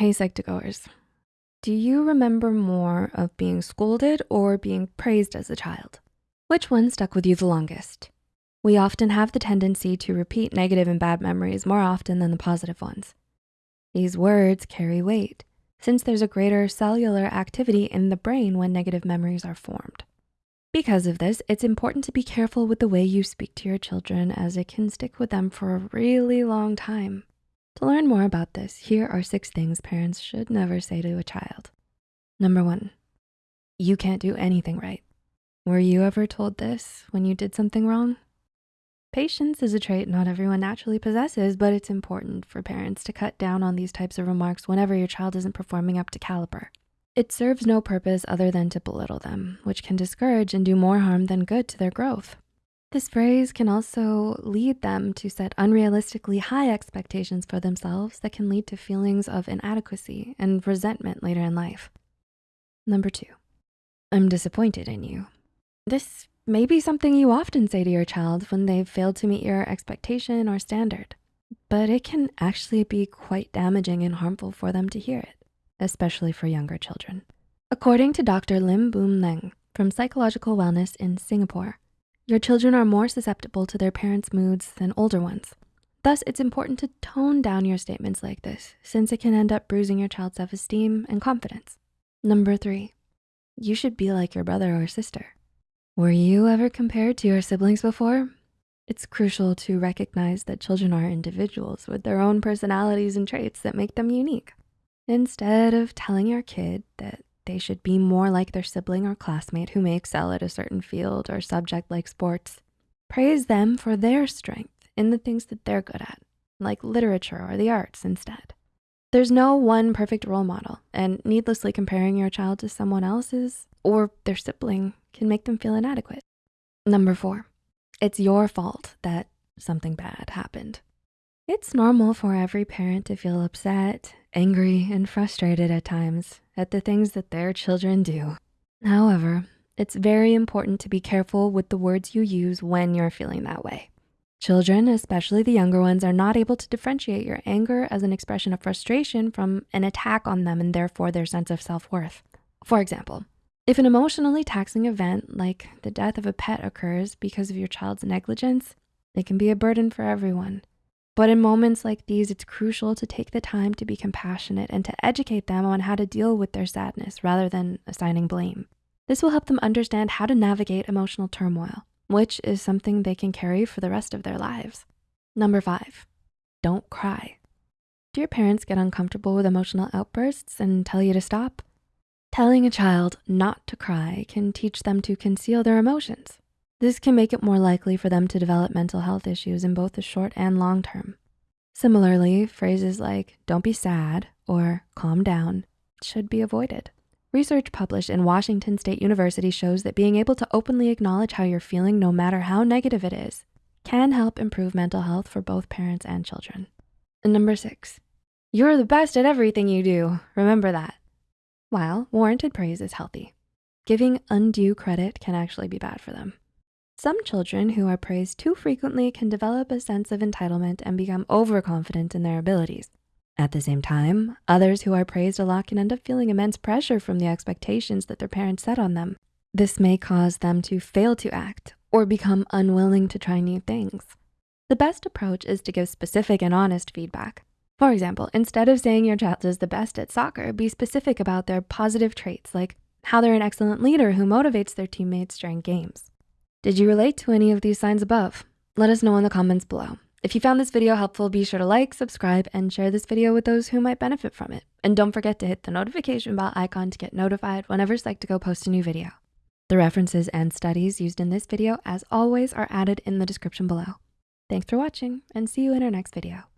Hey Psych2Goers, do you remember more of being scolded or being praised as a child? Which one stuck with you the longest? We often have the tendency to repeat negative and bad memories more often than the positive ones. These words carry weight since there's a greater cellular activity in the brain when negative memories are formed. Because of this, it's important to be careful with the way you speak to your children as it can stick with them for a really long time. To learn more about this, here are six things parents should never say to a child. Number one, you can't do anything right. Were you ever told this when you did something wrong? Patience is a trait not everyone naturally possesses, but it's important for parents to cut down on these types of remarks whenever your child isn't performing up to caliber. It serves no purpose other than to belittle them, which can discourage and do more harm than good to their growth. This phrase can also lead them to set unrealistically high expectations for themselves that can lead to feelings of inadequacy and resentment later in life. Number two, I'm disappointed in you. This may be something you often say to your child when they've failed to meet your expectation or standard, but it can actually be quite damaging and harmful for them to hear it especially for younger children. According to Dr. Lim Boon Leng from Psychological Wellness in Singapore, your children are more susceptible to their parents' moods than older ones. Thus, it's important to tone down your statements like this since it can end up bruising your child's self-esteem and confidence. Number three, you should be like your brother or sister. Were you ever compared to your siblings before? It's crucial to recognize that children are individuals with their own personalities and traits that make them unique. Instead of telling your kid that they should be more like their sibling or classmate who may excel at a certain field or subject like sports, praise them for their strength in the things that they're good at, like literature or the arts instead. There's no one perfect role model and needlessly comparing your child to someone else's or their sibling can make them feel inadequate. Number four, it's your fault that something bad happened. It's normal for every parent to feel upset, angry, and frustrated at times at the things that their children do. However, it's very important to be careful with the words you use when you're feeling that way. Children, especially the younger ones, are not able to differentiate your anger as an expression of frustration from an attack on them and therefore their sense of self-worth. For example, if an emotionally taxing event like the death of a pet occurs because of your child's negligence, it can be a burden for everyone. But in moments like these, it's crucial to take the time to be compassionate and to educate them on how to deal with their sadness rather than assigning blame. This will help them understand how to navigate emotional turmoil, which is something they can carry for the rest of their lives. Number five, don't cry. Do your parents get uncomfortable with emotional outbursts and tell you to stop? Telling a child not to cry can teach them to conceal their emotions this can make it more likely for them to develop mental health issues in both the short and long term. Similarly, phrases like don't be sad or calm down should be avoided. Research published in Washington State University shows that being able to openly acknowledge how you're feeling no matter how negative it is can help improve mental health for both parents and children. And number six, you're the best at everything you do. Remember that. While warranted praise is healthy, giving undue credit can actually be bad for them. Some children who are praised too frequently can develop a sense of entitlement and become overconfident in their abilities. At the same time, others who are praised a lot can end up feeling immense pressure from the expectations that their parents set on them. This may cause them to fail to act or become unwilling to try new things. The best approach is to give specific and honest feedback. For example, instead of saying your child is the best at soccer, be specific about their positive traits like how they're an excellent leader who motivates their teammates during games. Did you relate to any of these signs above? Let us know in the comments below. If you found this video helpful, be sure to like, subscribe, and share this video with those who might benefit from it. And don't forget to hit the notification bell icon to get notified whenever Psych2Go posts a new video. The references and studies used in this video, as always, are added in the description below. Thanks for watching and see you in our next video.